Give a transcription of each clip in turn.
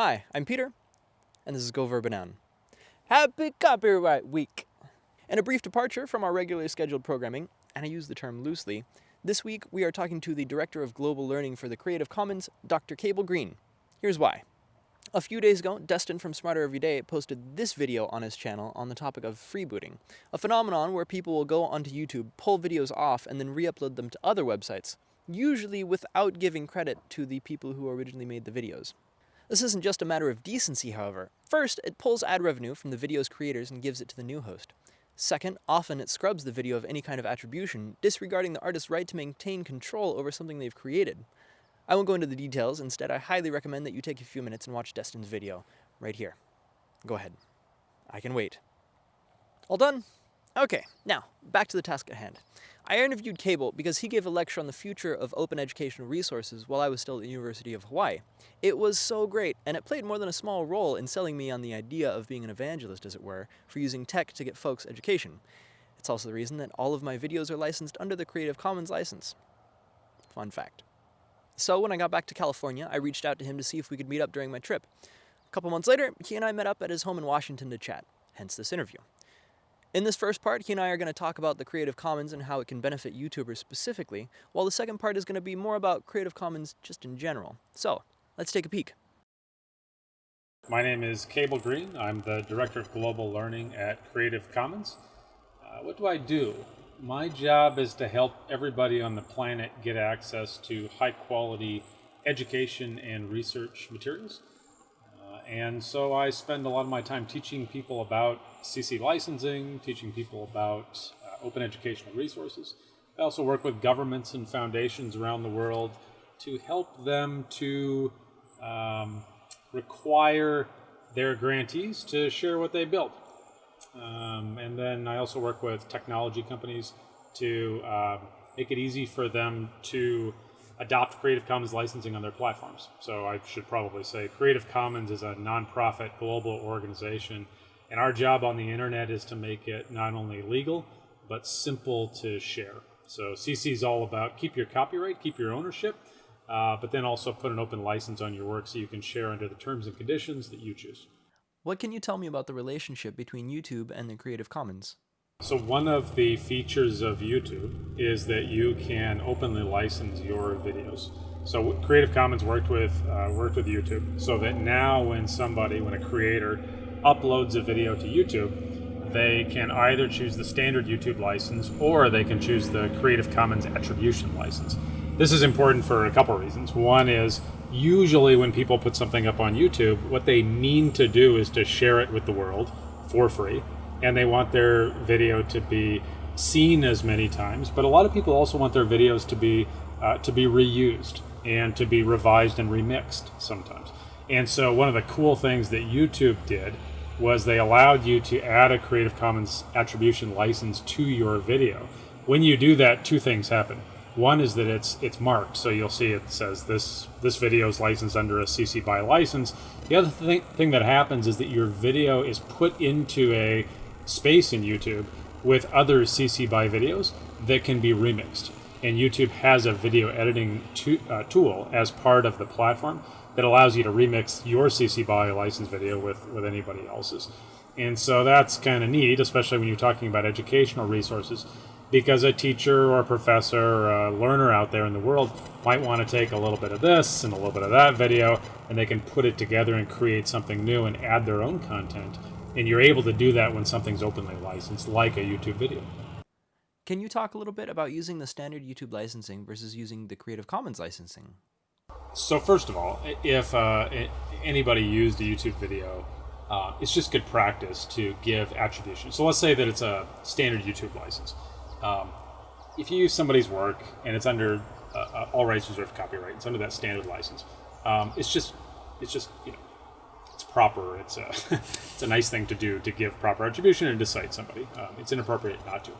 Hi, I'm Peter, and this is Go Verbanan. Happy Copyright Week! And a brief departure from our regularly scheduled programming, and I use the term loosely, this week we are talking to the Director of Global Learning for the Creative Commons, Dr. Cable Green. Here's why. A few days ago, Destin from Smarter Every Day posted this video on his channel on the topic of freebooting, a phenomenon where people will go onto YouTube, pull videos off, and then re-upload them to other websites, usually without giving credit to the people who originally made the videos. This isn't just a matter of decency, however. First, it pulls ad revenue from the video's creators and gives it to the new host. Second, often it scrubs the video of any kind of attribution, disregarding the artist's right to maintain control over something they've created. I won't go into the details, instead I highly recommend that you take a few minutes and watch Destin's video, right here. Go ahead. I can wait. All done? Okay, now, back to the task at hand. I interviewed Cable because he gave a lecture on the future of open educational resources while I was still at the University of Hawaii. It was so great, and it played more than a small role in selling me on the idea of being an evangelist, as it were, for using tech to get folks education. It's also the reason that all of my videos are licensed under the Creative Commons license. Fun fact. So when I got back to California, I reached out to him to see if we could meet up during my trip. A couple months later, he and I met up at his home in Washington to chat, hence this interview. In this first part, he and I are going to talk about the Creative Commons and how it can benefit YouTubers specifically, while the second part is going to be more about Creative Commons just in general. So, let's take a peek. My name is Cable Green. I'm the Director of Global Learning at Creative Commons. Uh, what do I do? My job is to help everybody on the planet get access to high quality education and research materials. Uh, and so I spend a lot of my time teaching people about CC licensing, teaching people about uh, open educational resources. I also work with governments and foundations around the world to help them to um, require their grantees to share what they build. Um, and then I also work with technology companies to uh, make it easy for them to adopt Creative Commons licensing on their platforms. So I should probably say Creative Commons is a nonprofit global organization, and our job on the internet is to make it not only legal, but simple to share. So CC is all about keep your copyright, keep your ownership, uh, but then also put an open license on your work so you can share under the terms and conditions that you choose. What can you tell me about the relationship between YouTube and the Creative Commons? So one of the features of YouTube is that you can openly license your videos. So Creative Commons worked with uh, worked with YouTube, so that now when somebody, when a creator uploads a video to YouTube, they can either choose the standard YouTube license or they can choose the Creative Commons attribution license. This is important for a couple reasons. One is usually when people put something up on YouTube, what they mean to do is to share it with the world for free, and they want their video to be seen as many times. But a lot of people also want their videos to be uh, to be reused and to be revised and remixed sometimes. And so one of the cool things that YouTube did was they allowed you to add a Creative Commons attribution license to your video. When you do that, two things happen. One is that it's it's marked, so you'll see it says this this video is licensed under a CC BY license. The other thing, thing that happens is that your video is put into a space in YouTube with other CC BY videos that can be remixed. And YouTube has a video editing to, uh, tool as part of the platform that allows you to remix your CC BY license video with, with anybody else's. And so that's kind of neat, especially when you're talking about educational resources because a teacher or a professor or a learner out there in the world might want to take a little bit of this and a little bit of that video and they can put it together and create something new and add their own content. And you're able to do that when something's openly licensed, like a YouTube video. Can you talk a little bit about using the standard YouTube licensing versus using the Creative Commons licensing? So, first of all, if uh, anybody used a YouTube video, uh, it's just good practice to give attribution. So, let's say that it's a standard YouTube license um, if you use somebody's work and it's under uh, uh, all rights reserved copyright, it's under that standard license. Um, it's just, it's just you know, it's proper. It's a, it's a nice thing to do to give proper attribution and to cite somebody. Um, it's inappropriate not to.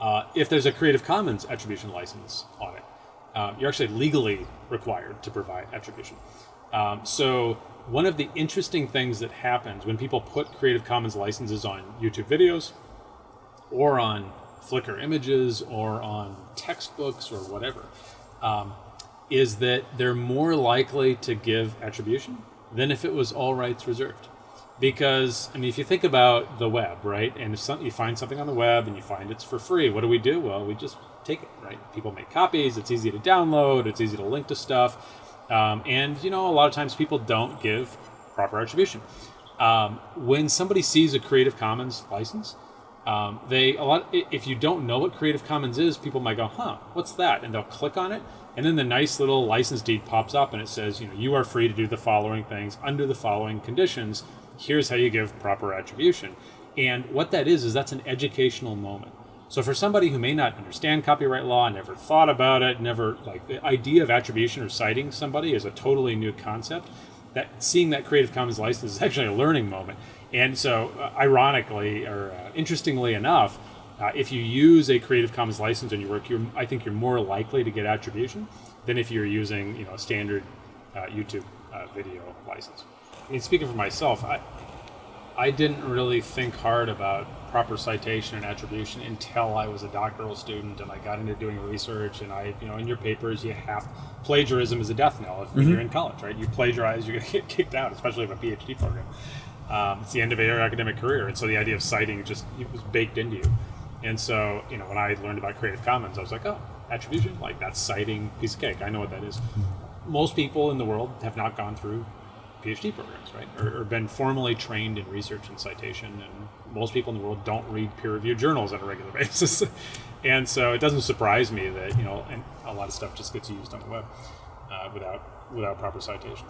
Uh, if there's a Creative Commons attribution license on it, um, you're actually legally required to provide attribution. Um, so one of the interesting things that happens when people put Creative Commons licenses on YouTube videos or on Flickr images or on textbooks or whatever. Um, is that they're more likely to give attribution than if it was all rights reserved. Because I mean, if you think about the web, right, and if some, you find something on the web and you find it's for free, what do we do? Well, we just take it, right? People make copies. It's easy to download. It's easy to link to stuff, um, and you know, a lot of times people don't give proper attribution. Um, when somebody sees a Creative Commons license, um, they a lot. If you don't know what Creative Commons is, people might go, "Huh, what's that?" and they'll click on it, and then the nice little license deed pops up, and it says, "You know, you are free to do the following things under the following conditions." here's how you give proper attribution. And what that is, is that's an educational moment. So for somebody who may not understand copyright law, never thought about it, never like the idea of attribution or citing somebody is a totally new concept. That seeing that Creative Commons license is actually a learning moment. And so, uh, ironically or uh, interestingly enough, uh, if you use a Creative Commons license in your work, you're, I think you're more likely to get attribution than if you're using you know a standard uh, YouTube uh, video license. I mean, speaking for myself, I I didn't really think hard about proper citation and attribution until I was a doctoral student and I got into doing research. And I, you know, in your papers, you have plagiarism is a death knell if mm-hmm. you're in college, right? You plagiarize, you're going to get kicked out, especially if a PhD program. Um, it's the end of your academic career, and so the idea of citing just it was baked into you. And so, you know, when I learned about Creative Commons, I was like, oh, attribution, like that's citing piece of cake. I know what that is. Mm-hmm. Most people in the world have not gone through PhD programs, right? Or, or, been formally trained in research and citation. And most people in the world don't read peer-reviewed journals on a regular basis. and so it doesn't surprise me that you know, and a lot of stuff just gets used on the web uh, without without proper citation.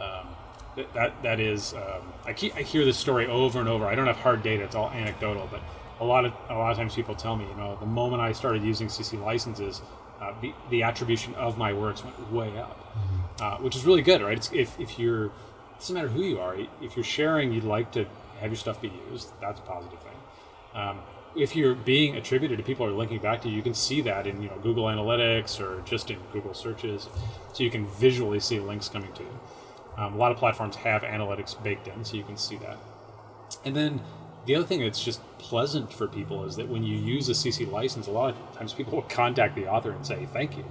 Um, that, that that is, um, I keep I hear this story over and over. I don't have hard data; it's all anecdotal, but a lot of a lot of times people tell me, you know, the moment I started using CC licenses, uh, the, the attribution of my works went way up, mm-hmm. uh, which is really good, right? It's, if, if you're doesn't matter who you are. If you're sharing, you'd like to have your stuff be used. That's a positive thing. Um, if you're being attributed to people are linking back to you, you can see that in you know Google Analytics or just in Google searches, so you can visually see links coming to you. Um, a lot of platforms have analytics baked in, so you can see that. And then the other thing that's just pleasant for people is that when you use a CC license, a lot of times people will contact the author and say thank you.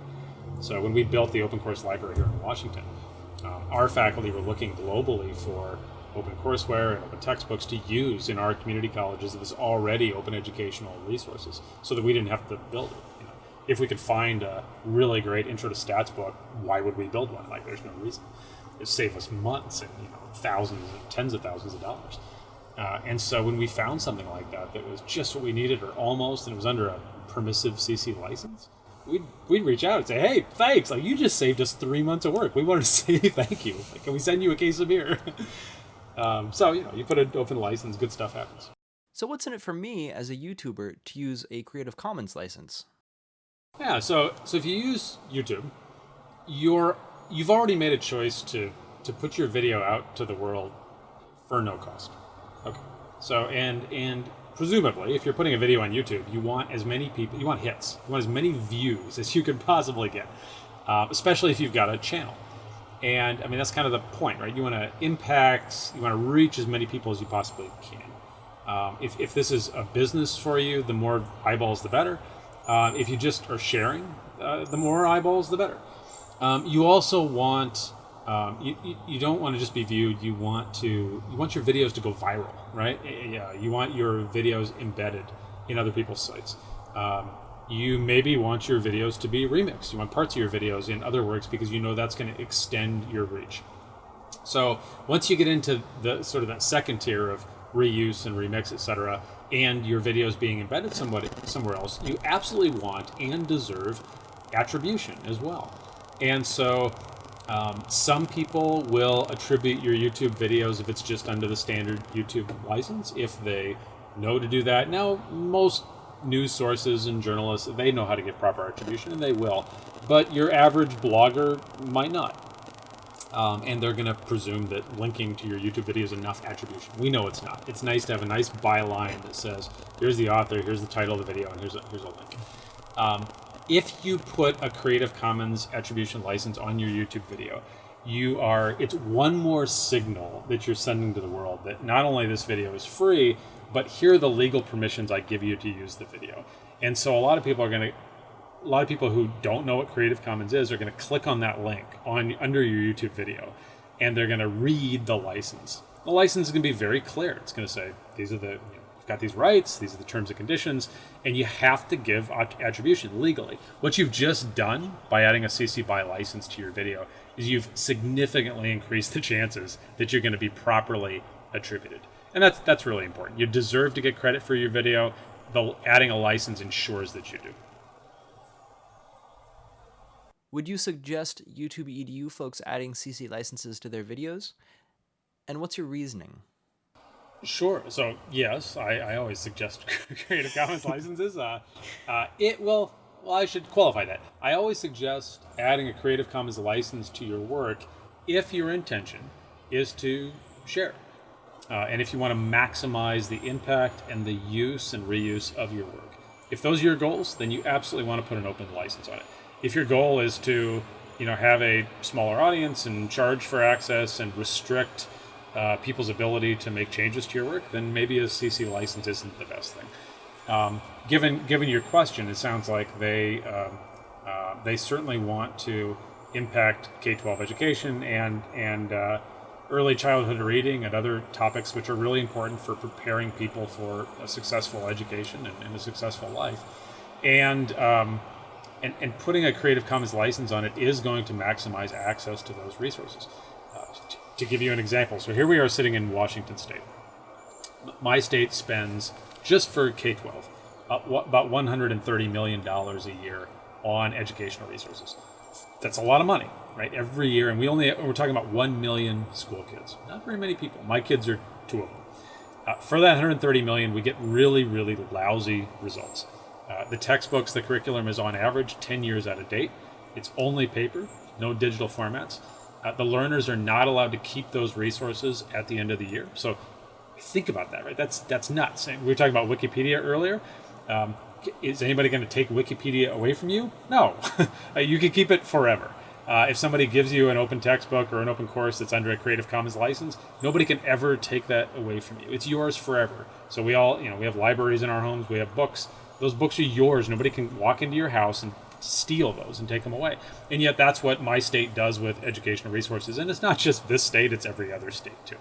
So when we built the open course library here in Washington, our faculty were looking globally for open courseware and open textbooks to use in our community colleges that was already open educational resources so that we didn't have to build it. You know, if we could find a really great intro to stats book, why would we build one? Like, there's no reason. It saved us months and you know thousands, tens of thousands of dollars. Uh, and so when we found something like that that was just what we needed or almost, and it was under a permissive CC license, we'd, we'd reach out and say, hey, thanks. Like, you just saved us three months of work. We wanted to say thank you. Like, can we send you a case of beer? um, so, you know, you put an open license, good stuff happens. So, what's in it for me as a YouTuber to use a Creative Commons license? Yeah, so so if you use YouTube, you're you've already made a choice to to put your video out to the world for no cost. Okay. So and and presumably, if you're putting a video on YouTube, you want as many people, you want hits, you want as many views as you can possibly get, uh, especially if you've got a channel. And I mean, that's kind of the point, right? You want to impact, you want to reach as many people as you possibly can. Um, if, if this is a business for you, the more eyeballs, the better. Uh, if you just are sharing, uh, the more eyeballs, the better. Um, you also want um, you, you, don't want to just be viewed. You want to you want your videos to go viral, right? Yeah, you want your videos embedded in other people's sites. Um, you maybe want your videos to be remixed. You want parts of your videos in other works because you know that's going to extend your reach. So once you get into the sort of that second tier of reuse and remix, etc., and your videos being embedded somebody somewhere else, you absolutely want and deserve attribution as well. And so um, some people will attribute your YouTube videos if it's just under the standard YouTube license, if they know to do that. Now, most news sources and journalists, they know how to give proper attribution, and they will. But your average blogger might not. Um, and they're going to presume that linking to your YouTube video is enough attribution. We know it's not. It's nice to have a nice byline that says, here's the author, here's the title of the video, and here's a, here's a link. Um, if you put a Creative Commons attribution license on your YouTube video, you are it's one more signal that you're sending to the world that not only this video is free, but here are the legal permissions I give you to use the video. And so a lot of people are going to a lot of people who don't know what Creative Commons is are going to click on that link on under your YouTube video, and they're going to read the license. The license is going to be very clear. It's going to say these are the you know, got these rights, these are the terms and conditions, and you have to give attribution legally. What you've just done by adding a CC BY license to your video is you've significantly increased the chances that you're going to be properly attributed, and that's that's really important. You deserve to get credit for your video. The adding a license ensures that you do. Would you suggest YouTube EDU folks adding CC licenses to their videos? And what's your reasoning? Sure. So yes, I, I always suggest Creative Commons licenses. Uh, uh, it will. Well, I should qualify that. I always suggest adding a Creative Commons license to your work if your intention is to share, uh, and if you want to maximize the impact and the use and reuse of your work. If those are your goals, then you absolutely want to put an open license on it if your goal is to you know have a smaller audience and charge for access and restrict uh, people's ability to make changes to your work, then maybe a CC license isn't the best thing. Um, given given your question, it sounds like they um, uh, they certainly want to impact K-12 education and and uh, early childhood reading and other topics which are really important for preparing people for a successful education and, and a successful life. And um, and, and putting a Creative Commons license on it is going to maximize access to those resources. To, to give you an example, so here we are sitting in Washington State. My state spends just for K 12 uh, about $130 million a year on educational resources. That's a lot of money, right? Every year, and we only we're talking about 1 million school kids. Not very many people. My kids are two of them. Uh, for that 130 million, we get really, really lousy results. Uh, the textbooks, the curriculum is on average 10 years out of date. It's only paper, no digital formats. Uh, the learners are not allowed to keep those resources at the end of the year. So think about that, right? That's that's nuts. We were talking about Wikipedia earlier. Um, is anybody going to take Wikipedia away from you? No, uh, you can keep it forever. Uh, if somebody gives you an open textbook or an open course that's under a Creative Commons license, nobody can ever take that away from you. It's yours forever. So we all, you know, we have libraries in our homes, we have books. Those books are yours. Nobody can walk into your house and steal those and take them away. And yet, that's what my state does with educational resources. And it's not just this state; it's every other state too.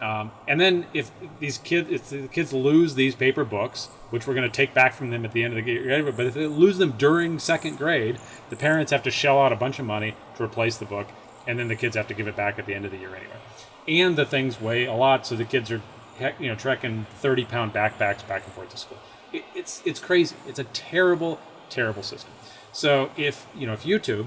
Um, and then if these kids, if the kids lose these paper books, which we're going to take back from them at the end of the year, but if they lose them during second grade, the parents have to shell out a bunch of money to replace the book, and then the kids have to give it back at the end of the year anyway. And the things weigh a lot, so the kids are, you know, trekking thirty pound backpacks back and forth to school it, it's it's crazy. It's a terrible, terrible system. So if you know if YouTube,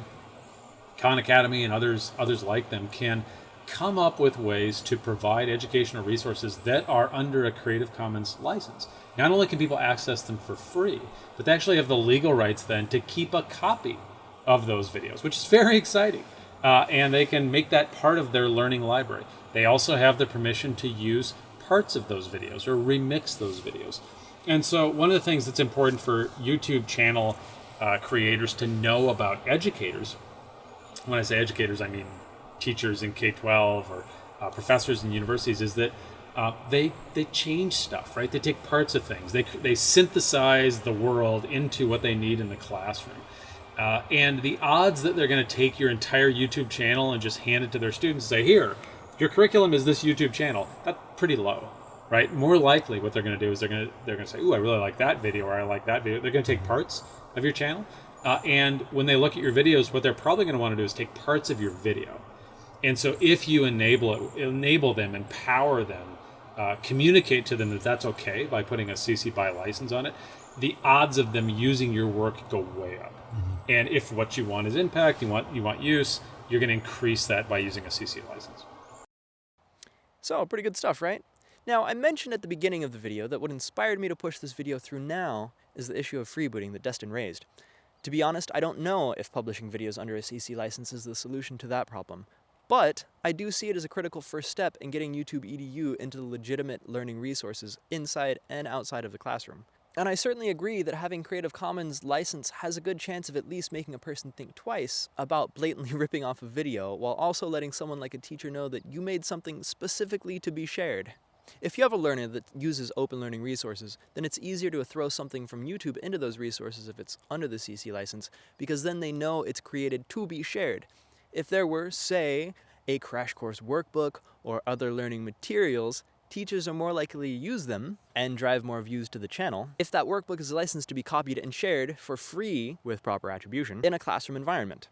Khan Academy, and others others like them can come up with ways to provide educational resources that are under a Creative Commons license. Not only can people access them for free, but they actually have the legal rights then to keep a copy of those videos, which is very exciting. Uh, and they can make that part of their learning library. They also have the permission to use parts of those videos or remix those videos. And so, one of the things that's important for YouTube channel uh, creators to know about educators, when I say educators, I mean teachers in K 12 or uh, professors in universities, is that uh, they they change stuff, right? They take parts of things, they, they synthesize the world into what they need in the classroom. Uh, and the odds that they're going to take your entire YouTube channel and just hand it to their students and say, here, your curriculum is this YouTube channel, that's pretty low right? More likely, what they're going to do is they're going to they're going to say, "Ooh, I really like that video," or "I like that video." They're going to take parts of your channel, uh, and when they look at your videos, what they're probably going to want to do is take parts of your video. And so, if you enable it, enable them, empower them, uh, communicate to them that that's okay by putting a CC BY license on it, the odds of them using your work go way up. Mm-hmm. And if what you want is impact, you want you want use, you're going to increase that by using a CC license. So, pretty good stuff, right? Now, I mentioned at the beginning of the video that what inspired me to push this video through now is the issue of freebooting that Destin raised. To be honest, I don't know if publishing videos under a CC license is the solution to that problem, but I do see it as a critical first step in getting YouTube EDU into the legitimate learning resources inside and outside of the classroom. And I certainly agree that having Creative Commons license has a good chance of at least making a person think twice about blatantly ripping off a video while also letting someone like a teacher know that you made something specifically to be shared. If you have a learner that uses open learning resources, then it's easier to throw something from YouTube into those resources if it's under the CC license, because then they know it's created to be shared. If there were, say, a crash course workbook or other learning materials, teachers are more likely to use them and drive more views to the channel if that workbook is licensed to be copied and shared for free with proper attribution in a classroom environment.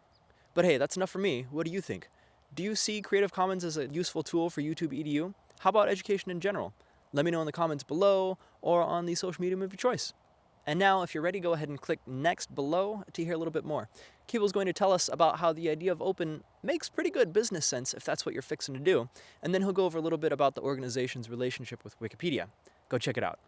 But hey, that's enough for me. What do you think? Do you see Creative Commons as a useful tool for YouTube EDU? How about education in general? Let me know in the comments below or on the social medium of your choice. And now, if you're ready, go ahead and click next below to hear a little bit more. Cable's going to tell us about how the idea of open makes pretty good business sense if that's what you're fixing to do. And then he'll go over a little bit about the organization's relationship with Wikipedia. Go check it out.